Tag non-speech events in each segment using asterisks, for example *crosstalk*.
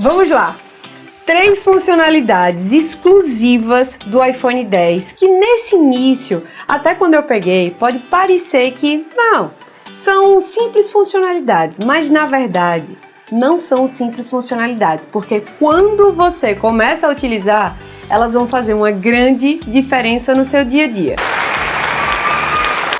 Vamos lá! Três funcionalidades exclusivas do iPhone 10 que nesse início, até quando eu peguei, pode parecer que não, são simples funcionalidades, mas na verdade não são simples funcionalidades, porque quando você começa a utilizar, elas vão fazer uma grande diferença no seu dia a dia.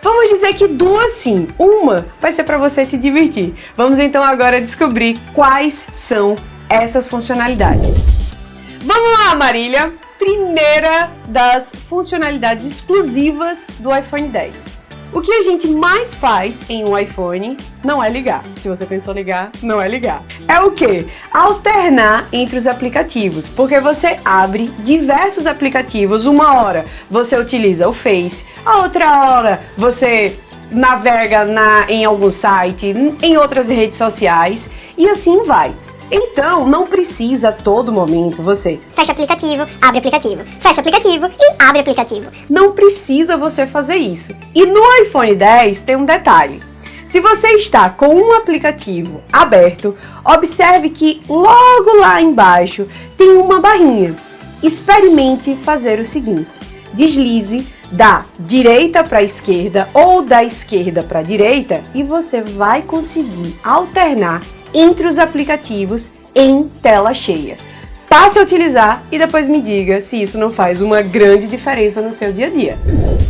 Vamos dizer que duas sim, uma vai ser para você se divertir. Vamos então agora descobrir quais são essas funcionalidades. Vamos lá, Marília! Primeira das funcionalidades exclusivas do iPhone 10. O que a gente mais faz em um iPhone não é ligar. Se você pensou ligar, não é ligar. É o que? Alternar entre os aplicativos, porque você abre diversos aplicativos. Uma hora você utiliza o Face, a outra hora você navega na, em algum site, em outras redes sociais e assim vai. Então, não precisa a todo momento você fecha aplicativo, abre aplicativo, fecha aplicativo e abre aplicativo. Não precisa você fazer isso. E no iPhone 10 tem um detalhe. Se você está com um aplicativo aberto, observe que logo lá embaixo tem uma barrinha. Experimente fazer o seguinte, deslize da direita para a esquerda ou da esquerda para a direita e você vai conseguir alternar entre os aplicativos em tela cheia. Passe a utilizar e depois me diga se isso não faz uma grande diferença no seu dia a dia.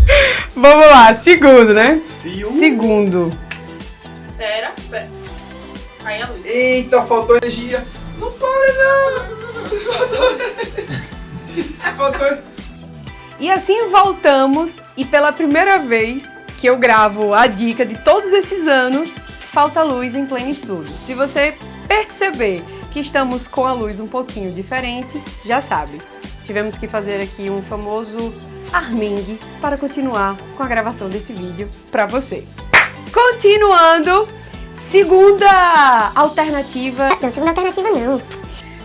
*laughs* Vamos lá, segundo, né? Segundo. Pera, pera. Cai a luz. Eita, faltou energia. Não para não. *laughs* faltou... E assim voltamos e pela primeira vez que eu gravo a dica de todos esses anos, falta luz em pleno estudo. Se você perceber que estamos com a luz um pouquinho diferente, já sabe. Tivemos que fazer aqui um famoso armengue para continuar com a gravação desse vídeo para você. Continuando, segunda alternativa... Não, segunda alternativa não.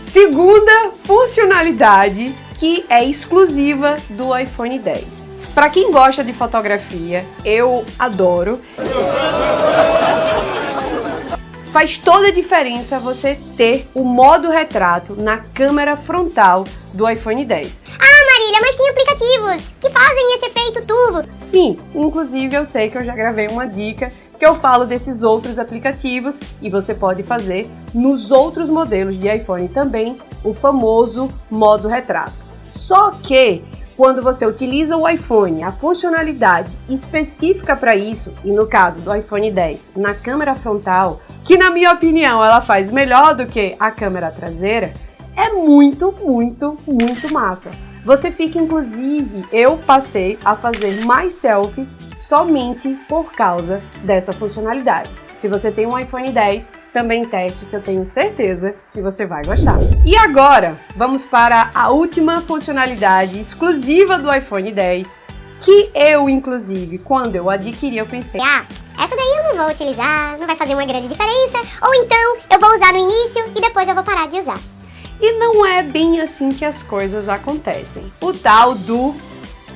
Segunda funcionalidade que é exclusiva do iPhone 10. Para quem gosta de fotografia, eu adoro. Faz toda a diferença você ter o modo retrato na câmera frontal do iPhone 10. Ah, Marília, mas tem aplicativos que fazem esse efeito turbo. Sim, inclusive eu sei que eu já gravei uma dica que eu falo desses outros aplicativos e você pode fazer nos outros modelos de iPhone também, o famoso modo retrato. Só que quando você utiliza o iPhone, a funcionalidade específica para isso, e no caso do iPhone 10, na câmera frontal, que na minha opinião ela faz melhor do que a câmera traseira, é muito, muito, muito massa. Você fica, inclusive, eu passei a fazer mais selfies somente por causa dessa funcionalidade. Se você tem um iPhone 10, também teste que eu tenho certeza que você vai gostar. E agora, vamos para a última funcionalidade exclusiva do iPhone 10, que eu, inclusive, quando eu adquiri, eu pensei... Ah, essa daí eu não vou utilizar, não vai fazer uma grande diferença, ou então eu vou usar no início e depois eu vou parar de usar. E não é bem assim que as coisas acontecem. O tal do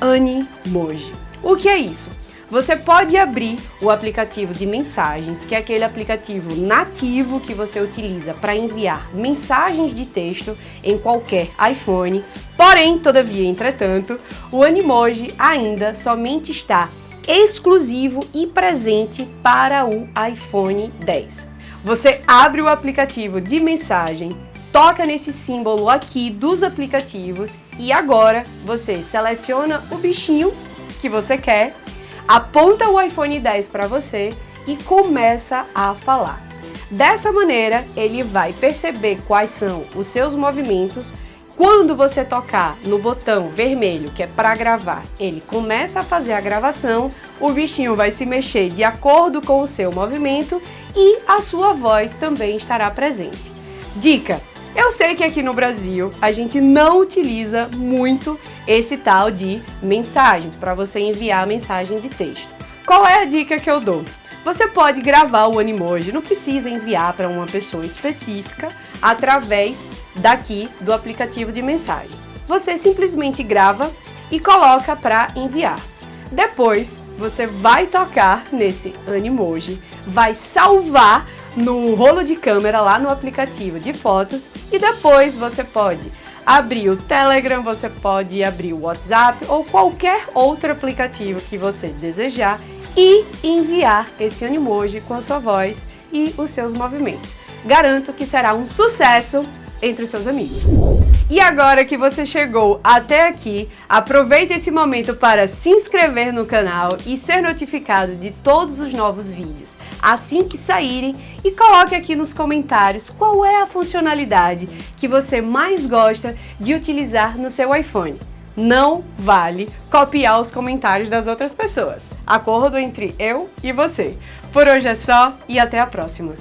Animoji. O que é isso? Você pode abrir o aplicativo de mensagens, que é aquele aplicativo nativo que você utiliza para enviar mensagens de texto em qualquer iPhone. Porém, todavia, entretanto, o Animoji ainda somente está exclusivo e presente para o iPhone 10. Você abre o aplicativo de mensagem, toca nesse símbolo aqui dos aplicativos e agora você seleciona o bichinho que você quer, aponta o iPhone 10 para você e começa a falar. Dessa maneira, ele vai perceber quais são os seus movimentos quando você tocar no botão vermelho, que é para gravar, ele começa a fazer a gravação, o bichinho vai se mexer de acordo com o seu movimento e a sua voz também estará presente. Dica! Eu sei que aqui no Brasil a gente não utiliza muito esse tal de mensagens, para você enviar mensagem de texto. Qual é a dica que eu dou? Você pode gravar o Animoji, não precisa enviar para uma pessoa específica através daqui do aplicativo de mensagem. Você simplesmente grava e coloca para enviar. Depois, você vai tocar nesse Animoji, vai salvar no rolo de câmera lá no aplicativo de fotos e depois você pode abrir o Telegram, você pode abrir o WhatsApp ou qualquer outro aplicativo que você desejar e enviar esse animoji com a sua voz e os seus movimentos. Garanto que será um sucesso entre os seus amigos. E agora que você chegou até aqui, aproveite esse momento para se inscrever no canal e ser notificado de todos os novos vídeos assim que saírem e coloque aqui nos comentários qual é a funcionalidade que você mais gosta de utilizar no seu iPhone. Não vale copiar os comentários das outras pessoas. Acordo entre eu e você. Por hoje é só e até a próxima.